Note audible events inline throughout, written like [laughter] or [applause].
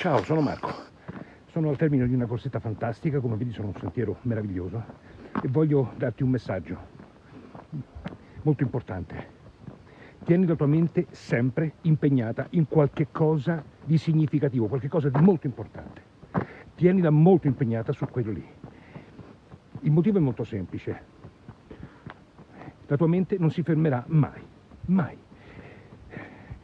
Ciao, sono Marco. Sono al termine di una corsetta fantastica, come vedi sono un sentiero meraviglioso e voglio darti un messaggio molto importante. Tieni la tua mente sempre impegnata in qualche cosa di significativo, qualche cosa di molto importante. Tienila molto impegnata su quello lì. Il motivo è molto semplice. La tua mente non si fermerà mai, mai.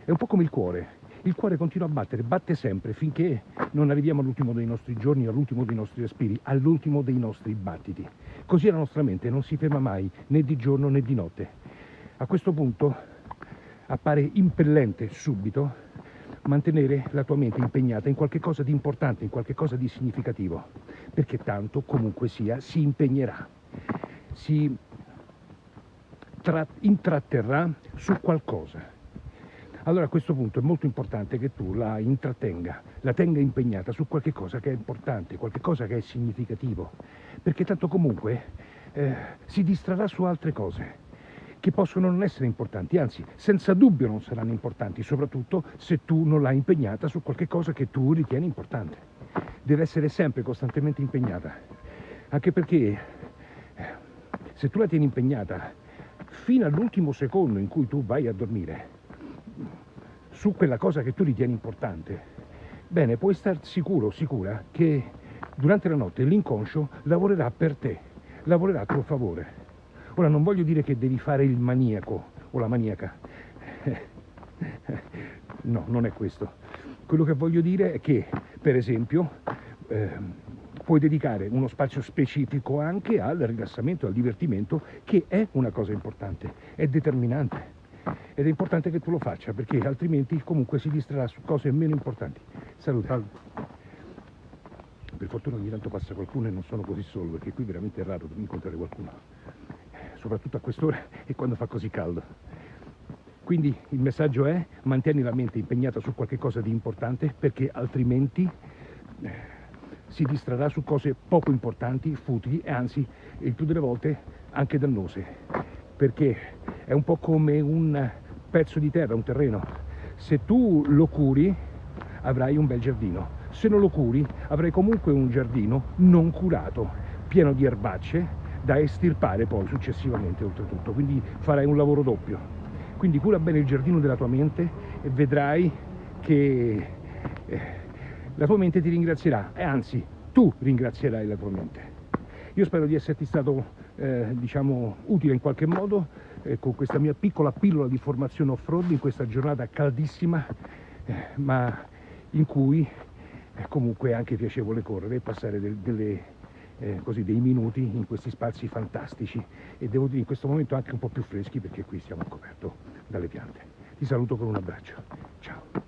È un po' come il cuore il cuore continua a battere, batte sempre finché non arriviamo all'ultimo dei nostri giorni, all'ultimo dei nostri respiri, all'ultimo dei nostri battiti. Così la nostra mente non si ferma mai, né di giorno né di notte. A questo punto appare impellente subito mantenere la tua mente impegnata in qualche cosa di importante, in qualche cosa di significativo, perché tanto comunque sia si impegnerà, si intratterrà su qualcosa allora a questo punto è molto importante che tu la intrattenga, la tenga impegnata su qualche cosa che è importante, qualche cosa che è significativo, perché tanto comunque eh, si distrarrà su altre cose che possono non essere importanti, anzi senza dubbio non saranno importanti, soprattutto se tu non l'hai impegnata su qualche cosa che tu ritieni importante. Deve essere sempre costantemente impegnata, anche perché eh, se tu la tieni impegnata fino all'ultimo secondo in cui tu vai a dormire, su quella cosa che tu ritieni importante, bene, puoi star sicuro, sicura, che durante la notte l'inconscio lavorerà per te, lavorerà a tuo favore. Ora non voglio dire che devi fare il maniaco o la maniaca, [laughs] no, non è questo. Quello che voglio dire è che, per esempio, eh, puoi dedicare uno spazio specifico anche al rilassamento, al divertimento, che è una cosa importante, è determinante ed è importante che tu lo faccia perché altrimenti comunque si distrarrà su cose meno importanti. Salute. Per fortuna ogni tanto passa qualcuno e non sono così solo perché qui veramente è raro incontrare qualcuno, soprattutto a quest'ora e quando fa così caldo. Quindi il messaggio è mantieni la mente impegnata su qualche cosa di importante perché altrimenti eh, si distrarrà su cose poco importanti, futili e anzi il più delle volte anche dannose perché è un po' come un pezzo di terra, un terreno. Se tu lo curi avrai un bel giardino, se non lo curi avrai comunque un giardino non curato, pieno di erbacce da estirpare poi successivamente oltretutto, quindi farai un lavoro doppio. Quindi cura bene il giardino della tua mente e vedrai che eh, la tua mente ti ringrazierà e anzi tu ringrazierai la tua mente. Io spero di esserti stato eh, diciamo, utile in qualche modo eh, con questa mia piccola pillola di formazione off-road in questa giornata caldissima eh, ma in cui è comunque anche piacevole correre e passare del, delle, eh, così, dei minuti in questi spazi fantastici e devo dire in questo momento anche un po' più freschi perché qui siamo coperto dalle piante. Ti saluto con un abbraccio. Ciao.